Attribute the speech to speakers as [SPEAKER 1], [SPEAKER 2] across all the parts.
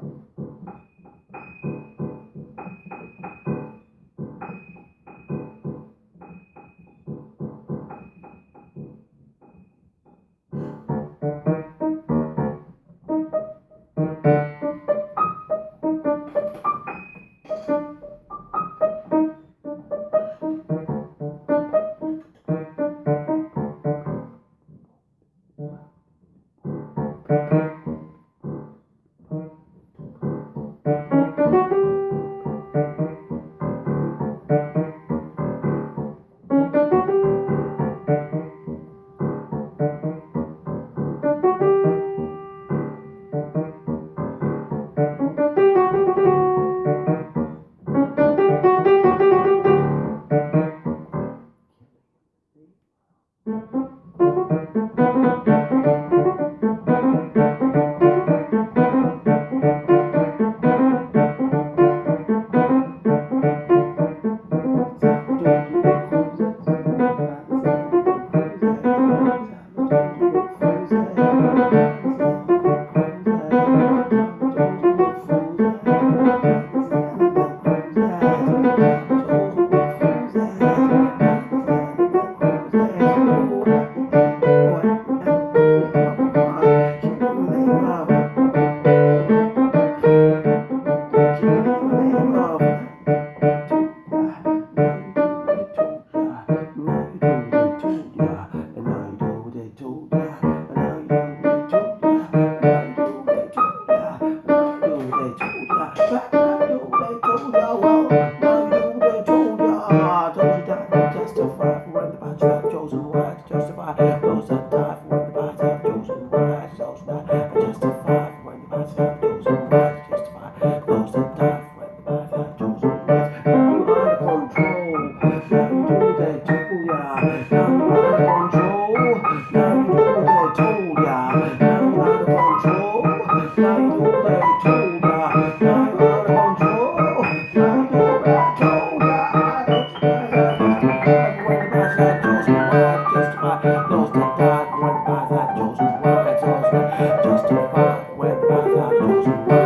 [SPEAKER 1] Thank you. Thank you.
[SPEAKER 2] Música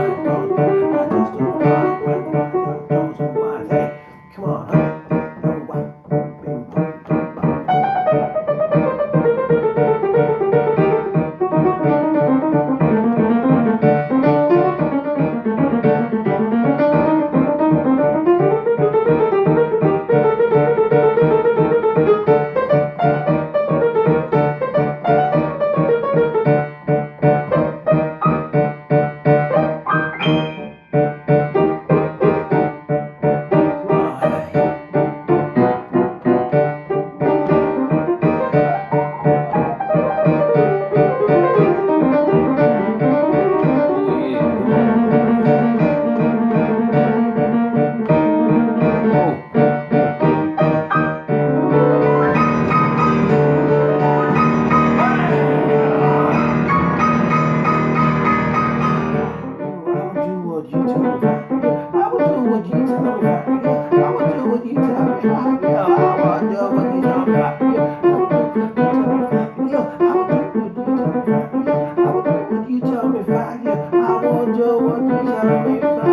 [SPEAKER 3] angel, what is how we